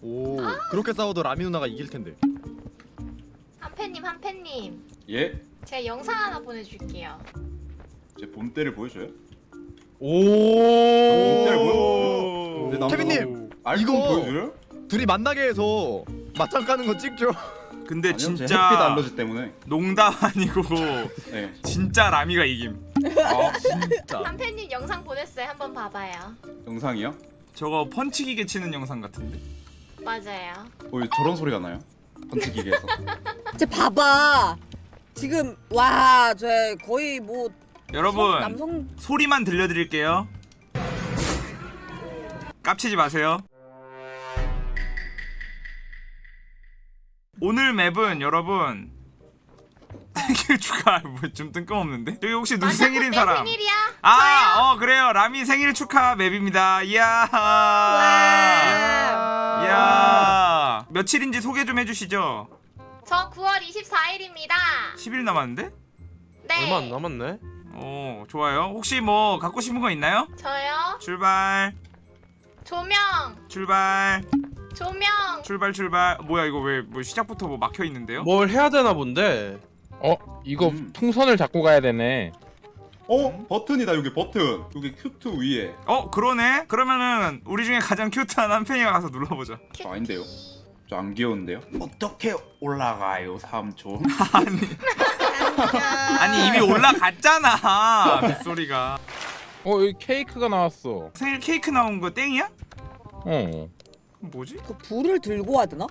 오 그렇게 싸워도 라미 누나가 이길 텐데. 한팬님 한팬님 예? 제가 영상 하나 보내줄게요 제 본때를 보여줘요? 오. 오. 네, 케빈님 알고 이거- 보여줘요? 둘이 만나게 해서 맞짱 까는 거 찍죠. 근데 아니요, 제 햇빛 진짜 알러지 때문에. 농담 아니고 네. 진짜 라미가 이김. 아 진짜. 한팬님 영상 보냈어요 한번 봐봐요 영상이요? 저거 펀치 기계 치는 영상 같은데. 맞아요 어, 왜 저런 소리가 나요? 번치기계에서. 쟤 봐봐. 지금 와 쟤 거의 뭐 여러분 성- 남성 소리만 들려드릴게요. 깝치지 마세요. 오늘 맵은 여러분 생일 축하 뭐좀 뜬금없는데 여기 혹시 누구 생일인 내 사람? 생일이야 아, 어 그래요. 라미 생일 축하 맵입니다. 이야. 이야. 며칠인지 소개 좀 해주시죠. 저 9월 24일입니다 10일 남았는데? 네 얼마 안 남았네. 오, 좋아요. 혹시 뭐 갖고 싶은 거 있나요? 저요 출발, 조명 출발, 조명 출발, 출발. 뭐야 이거 왜 뭐 시작부터 뭐 막혀 있는데요? 뭘 해야 되나 본데. 어? 이거 음. 풍선을 잡고 가야 되네 어? 버튼이다 여기 버튼. 여기 큐트 위에. 어, 그러네. 그러면은 우리 중에 가장 큐트한 한 팬이가 가서 눌러보자. 저 아닌데요? 저 안 귀여운데요? 어떻게 올라가요 삼촌? 아니 이미 올라갔잖아. 빗소리가. 어 여기 케이크가 나왔어 생일 케이크 나온 거 땡이야? 어 뭐지? 그 불을 들고 와야 되나?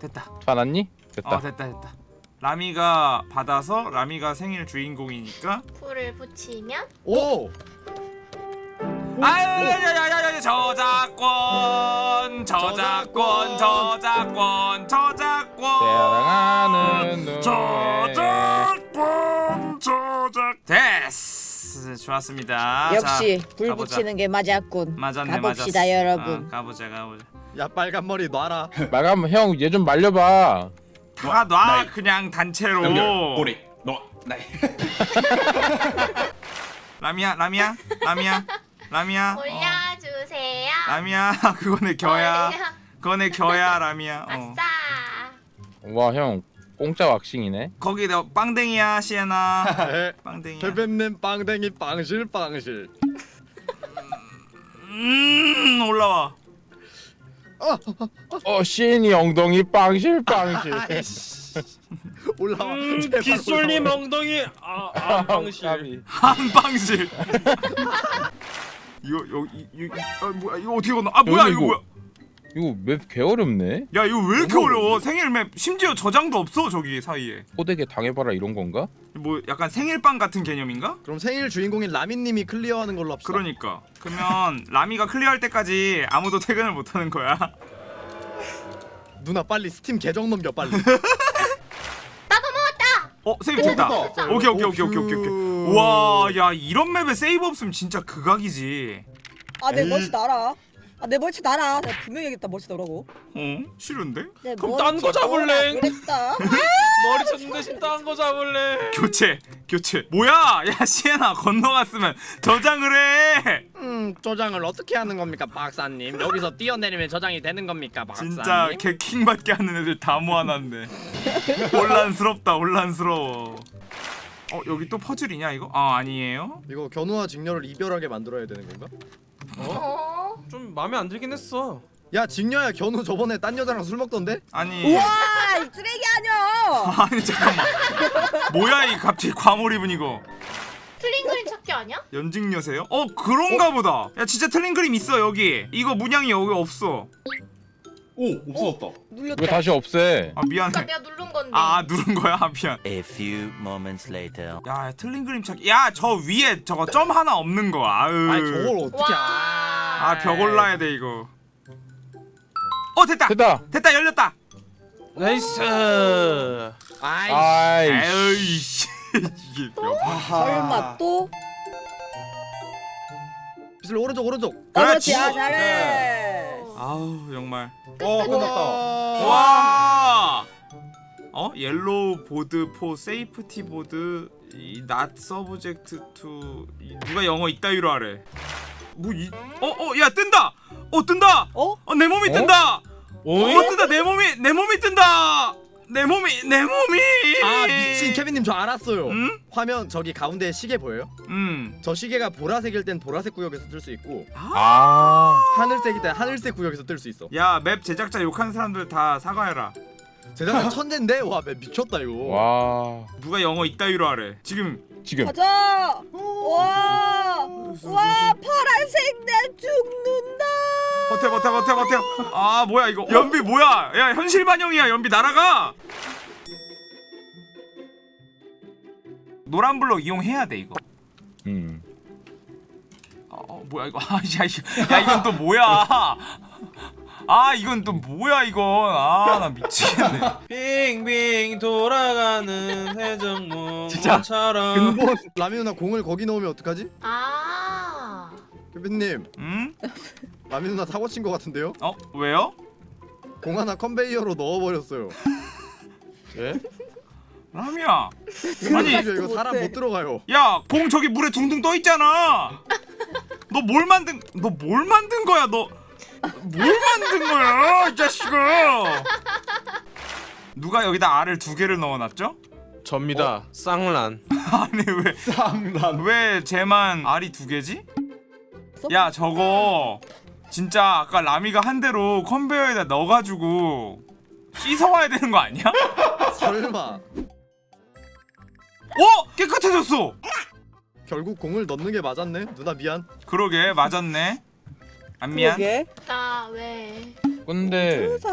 됐다. 받았니? 됐다 어 됐다 됐다 라미가 받아서 라미가 생일 주인공이니까 불을 붙이면 오. 아야야야야야 저작권 저작권 저작권 저작권 저작권 저작 됐어 좋았습니다 역시 자, 불 가보자. 붙이는 게 맞았군. 맞았네 가봅시다 맞았어. 여러분. 어, 가보자 가보자 야 빨간 머리 놔라. 마감 형얘 좀 말려봐 다놔 나이. 그냥 단체로. 연결 꼬리. 너 나이. 라미야 라미야 라미야 라미야. 어, 올려주세요. 라미야 그거 내 겨야. 올려- 그거 내 겨야 라미야. 어. 아싸. 와형 공짜 왁싱이네. 거기 너 빵댕이야 시에나. 네. 빵댕이야. 대변님 빵댕이 빵실 빵실. 음 올라와 어 시인이 엉덩이 빵실 빵실. 올라와. 음, 빗솔님 올라와. 엉덩이 아, 아 방실. 까비. 한방실 이거 여기 이, 이, 아, 뭐야 이거 어떻게 건너 아 뭐야 이거 이거- 뭐야 이거 맵 개어렵네 야 이거 왜 이렇게 어려워 생일 맵 심지어 저장도 없어 저기 사이에 호되게 당해봐라 이런 건가? 뭐 약간 생일빵 같은 개념인가? 그럼 생일 주인공인 라미님이 클리어하는 걸로 합시다. 그러니까 그러면 라미가 클리어할 때까지 아무도 퇴근을 못하는 거야 누나 빨리 스팀 계정 넘겨 빨리. 어 세이브 됐다 됐다. 오케이 오케이 오케이 오케이 오케이 오케이 와야 이런 맵에 세이브 없으면 진짜 극악이지 아내 에이. 멀치 날아. 아 내 멀치 날아. 내가 분명히 얘기했다 멀치 나라고. 어? 싫은데? 내 그럼 멀치 딴거 잡을래? 그랬다. 머리 쳤는 대신 딴 거 잡을래. 교체 교체 뭐야 야 시에나 건너갔으면 저장을 해 음 저장을 어떻게 하는 겁니까 박사님? 여기서 뛰어내리면 저장이 되는 겁니까 박사님? 진짜 개킹 받게 하는 애들 다 모아놨네 혼란스럽다 혼란스러워 어 여기 또 퍼즐이냐 이거? 아 아니에요? 이거 견우와 직녀를 이별하게 만들어야 되는 건가? 어? 좀 마음에 안 들긴 했어. 야 직녀야 견우 저번에 딴 여자랑 술 먹던데? 아니 우와 이 쓰레기 아니야. 아니 잠깐만 뭐야 이 갑자기 과몰 입은 이거 틀린 그림 찾기 아니야? 연직녀세요? 어 그런가 보다 야 진짜 틀린 그림 있어 여기 이거 문양이 여기 없어 오 없어졌다. 눌렸다. 이거 다시 없애 아 미안해 그러니까 내가 누른 건데 아 누른 거야? 아 미안 A few moments later. 야 틀린 그림 찾기 야 저 위에 저거 점 하나 없는 거 아유 아니 저걸 어떻게 와. 아? 아 벽 올라야 돼 이거 어 됐다 됐다 됐다 열렸다 nice. 아이 아이 에이씨 이게 벽 설마 또? 비슬 오른쪽 오른쪽. 어, 그렇지. 아. 잘해. 아우 정말 어 끝났다. 와 어? yellow board for safety board 이 not subject to 이, 누가 영어 이따위로 하래 뭐 이 어 어 야 뜬다 어 뜬다 어? 어 내 몸이 어? 뜬다 어 오잉? 뜬다 내 몸이 내 몸이 뜬다 내 몸이 내 몸이 아 미친 케빈님 저 알았어요. 응? 화면 저기 가운데 시계 보여요? 음. 저 시계가 보라색일 땐 보라색 구역에서 뜰 수 있고 아 하늘색일 땐 하늘색 구역에서 뜰 수 있어. 야 맵 제작자 욕하는 사람들 다 사과해라 제작자 천재인데 와 매- 미쳤다 이거. 와 누가 영어 이따위로 하래 지금 지금. 가자. 와. 와 파란색 내 죽는다. 버텨 버텨 버텨 버텨. 아 뭐야 이거. 연비 뭐야? 야 현실 반영이야 연비. 날아가. 노란 블록 이용해야 돼 이거. 음. 어, 어 뭐야 이거. 아, 야, 이거- 야 이건 또 뭐야 아 이건 또 뭐야 이건 아 나 미치겠네 빙빙 돌아가는 해적문처럼 근본 라미 누나 공을 거기 넣으면 어떡하지? 아. 케빈님 음? 라미 누나 사고 친거 같은데요? 어 왜요? 공 하나 컨베이어로 넣어버렸어요. 예? 라미야 아니 이거 사람. 못 들어가요. 야 공 저기 물에 둥둥 떠 있잖아 너 뭘 만든 너 뭘 만든 거야 너 뭘 만든 거야 이 자식아 누가 여기다 알을 두 개를 넣어놨죠? 접니다 쌍란 아니 왜 쌍난 왜 쟤만 알이 두 개지? 야 저거 진짜 아까 라미가 한 대로 컨베이어에다 넣어가지고 씻어와야 되는 거 아니야? 설마 어 깨끗해졌어. 결국 공을 넣는 게 맞았네. 누나 미안. 그러게 맞았네. 안 미안. 그러게. 나 왜? 근데. 근데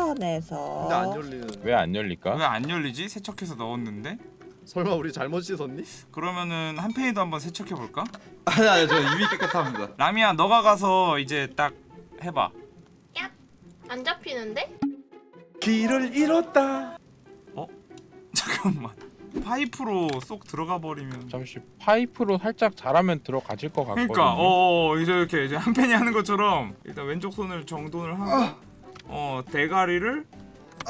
안 열리는. 왜 안 열릴까? 왜 안 열리지? 세척해서 넣었는데. 설마 우리 잘못 씻었니? 그러면은 한 팬이도 한번 세척해 볼까? 아니 아니 저 이미 깨끗합니다 라미야 너가 가서 이제 딱 해봐. 안 잡히는데? 길을 잃었다 잠깐만. 파이프로 쏙 들어가 버리면. 잠시 파이프로 살짝 잘하면 들어가질 것 같거든요. 그러니까 어 이제 이렇게 이제 한 팬이 하는 것처럼 일단 왼쪽 손을 정돈을 하고 어 대가리를 대가리를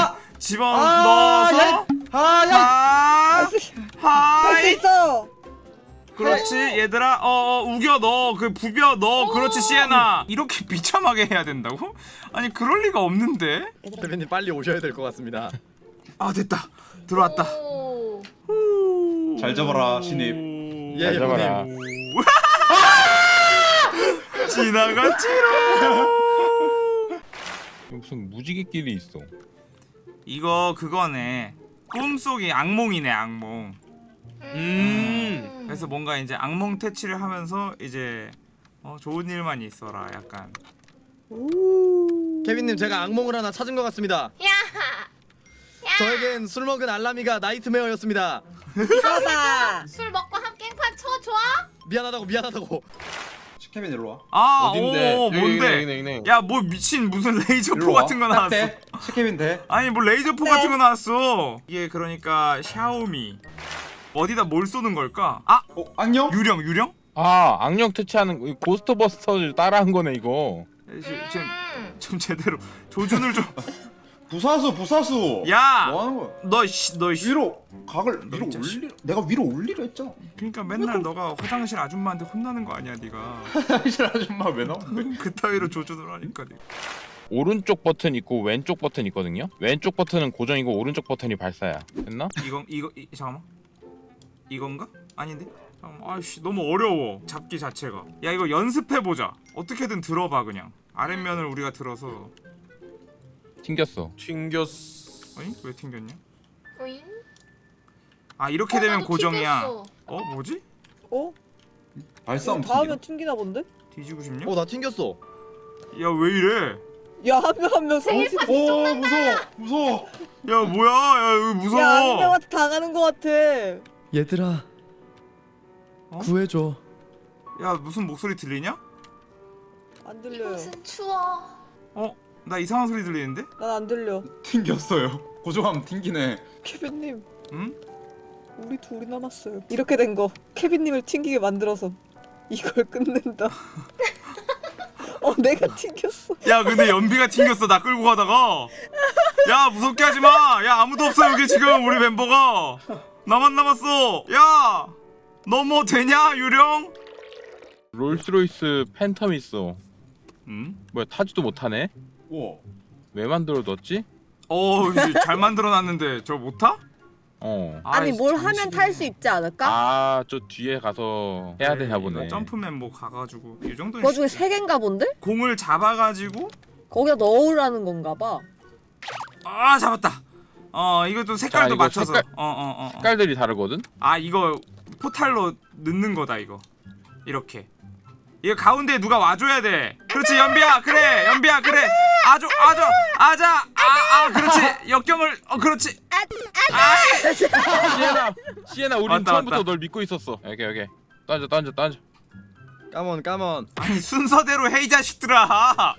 아! 집어 아, 넣어서 아야. 하할수 하이. 있어. 그렇지 얘들아. 어, 어 우겨 넣어. 그 부벼 넣어. 그렇지 시에나. 이렇게 비참하게 해야 된다고? 아니 그럴 리가 없는데? 케빈님 빨리 오셔야 될 것 같습니다. 아 됐다 들어왔다 오. 잘 잡아라 신입 예, 잘 잡아라. 형님. 지나갔지롱 무슨 무지개끼리 있어. 이거 그거네 꿈속이 악몽이네 악몽 음. 그래서 뭔가 이제 악몽 퇴치를 하면서 이제 어, 좋은 일만 있어라 약간 케빈님 제가 악몽을 하나 찾은 것 같습니다. 야. 저에겐 술 먹은 알라미가 나이트메어였습니다. 이거다. 술 먹고 한 깽판 쳐 좋아? 미안하다고 미안하다고. 케빈 일로 와 아 어딘데? 오, 여기, 뭔데 여기, 여기, 여기. 야뭐 미친 무슨 레이저포. 같은 거딱 나왔어 돼. 케빈 돼 아니 뭐 레이저포 네. 같은 거 나왔어 이게 그러니까 샤오미 어디다 뭘 쏘는 걸까 아어 안녕 유령 유령 아 악령 퇴치하는 거, 이 고스트버스터를 따라한 거네 이거. 좀, 음. 좀 제대로 조준을 부사수 부사수. 좀야 뭐 하는 거야? 너 씨 너 씨. 위로 각을 위로 이 자식. 올리 내가 위로 올리려 했잖아. 그러니까 맨날 너가 화장실 아줌마한테 혼나는 거 아니야 네가. 화장실 아줌마 왜 나오는데 그따위로 조준을 하니까 네가. 오른쪽 버튼 있고 왼쪽 버튼 있거든요. 왼쪽 버튼은 고정이고 오른쪽 버튼이 발사야. 됐나? 이건 이거 이, 잠깐만. 이건가? 아닌데? 잠깐만. 아이씨 너무 어려워 잡기 자체가. 야 이거 연습해 보자. 어떻게든 들어봐 그냥. 아랫면을 우리가 들어서 튕겼어. 튕겼어 아니 왜 튕겼냐 오잉? 아 이렇게 어, 되면 고정이야 튕겼어. 어 뭐지 어? 발싸움 다음에 튕기나 본데? 뒤지고 싶냐 어나 튕겼어. 야 왜 이래 야 한 명 한명 성지. 오 무서워 무서워 야 뭐야 야 이거 야한 무서워 명한테 당하는 거 같아. 얘들아 어? 구해줘. 야 무슨 목소리 들리냐 안 들려요. 이곳은 추워. 어 나 이상한 소리 들리는데 난 안 들려. 튕겼어요 고정하면 튕기네 케빈님, 응 우리 둘이 남았어요. 이렇게 된 거 케빈님을 튕기게 만들어서 이걸 끝낸다. 어, 내가 튕겼어. 야 근데 연비가 튕겼어 나 끌고 가다가 야 무섭게 하지마 야 아무도 없어 여기 지금 우리 멤버가 나만 남았어 야 너 뭐 되냐 유령 롤스로이스 팬텀 있어. 음? 뭐야 타지도 못하네? 우와 왜 만들어 뒀지? 어, 잘 만들어 놨는데 저 못 타? 어. 아니 아이씨, 뭘. 하면 탈 수 있지 않을까? 아 저 뒤에 가서 해야 되나 보네. 점프맨 뭐 가가지고 이 정도는 그거 중에. 세 개인가 본데? 공을 잡아가지고 거기다 넣으라는 건가 봐. 아 잡았다. 어 이것도 색깔도 이거 맞춰서. 색깔- 어어 어. 어. 색깔들이 다르거든? 아 이거 포탈로 넣는 거다 이거. 이렇게. 이거 가운데 누가 와줘야 돼. 그렇지 연비야 그래 연비야 그래. 아주 아주 아자 아아 그렇지 역경을 어 그렇지. 아 시에나! 시에나 우린 맞다, 처음부터 맞다. 널 믿고 있었어. 여기 여기. 던져 던져 던져. 까먼 까먼 아니 순서대로 해이 자식들아.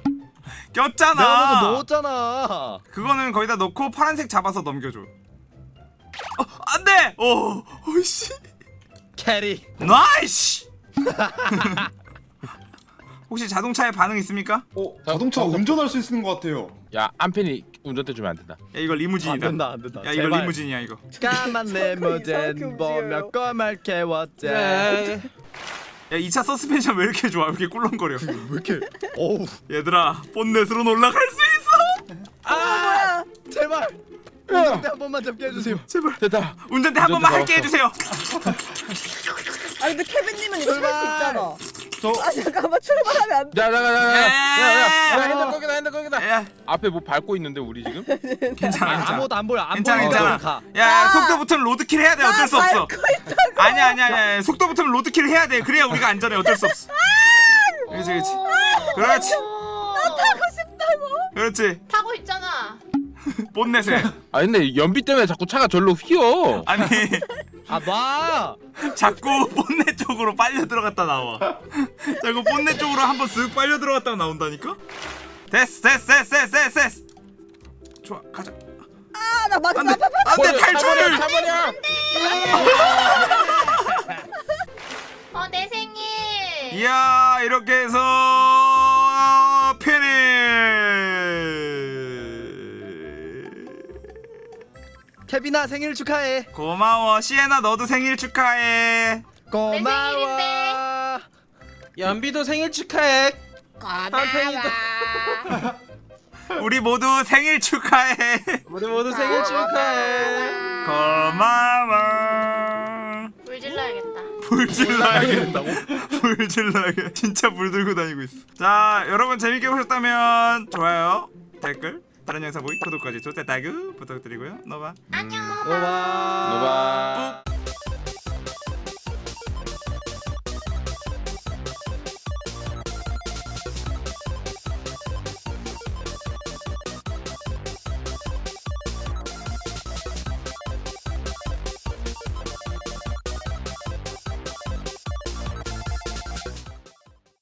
내가 먼저 꼈잖아. 넣었잖아 그거는 거기다 넣고 파란색 잡아서 넘겨줘. 어 안돼. 오 오씨. carry nice. 혹시 자동차에 반응 있습니까? 어 자동차 운전할 수 있는 것 같아요 야 안펜이 운전대 주면 안 된다. 야 이거 안 리무진이다. 된다 안 된다 야 이거 제발. 리무진이야 이거. 까만 리무진 보며. 꼬말 네. 야 2차 서스펜션 왜 이렇게 좋아? 왜 이렇게 꿀렁거려? 왜 이렇게 어우 얘들아 본넷으로 올라갈 수 있어. 아 제발 운전대 한 번만 잡게 해주세요 제발 됐다. 운전대 한 번만 운전대 할게. 해주세요. 아니 근데 케빈님은 이거 탈 수! 있잖아. 저아 잠깐만 출발하면 안 돼. 야야야야야야 에. 핸들 거기다 핸들 거기다. 야 앞에 뭐 밟고 있는데 우리 지금? 괜찮아 괜찮아. 아무것도 안 보여 안 괜찮아 괜찮아. 가. 야, 야. 속도 붙으면 로드킬 해야 돼 어쩔 수 없어. 아니야 아니야 아니야 속도 붙으면 로드킬 해야 돼 그래야 우리가 안전해 어쩔 수 없어. 그렇지 그렇지 그렇지 타고 싶다고. 그렇지 타고 있잖아. 본넷에 아 근데 연비 때문에 자꾸 차가 절로 휘어. 아니 아봐 자꾸 본넷 쪽으로 빨려 들어갔다 나와. 자꾸 본넷 쪽으로 한번 쓱 빨려 들어갔다 나온다니까. 됐어 됐어 됐어 됐어 됐어 됐어. 좋아 가자. 아나 맞아 안돼. 안돼 탈출. 차버려. 어내 생일. 이야 이렇게 해서 케빈아 생일 축하해 고마워 시에나 너도 생일 축하해. 고마워 연비도 생일 축하해. 우리 모두 생일 축하해. 우리 모두 생일 축하해. 고마워. 질러야겠다. 불 질러야겠다. 불 질러야겠다. 진짜 불 들고 다니고 있어. 자, 여러분 재밌게 보셨다면 좋아요, 댓글, 다른 영상 보기, 구독까지 좋대 타그 부탁드리고요. 너바. 안녕. 고마워 노바. 꾹.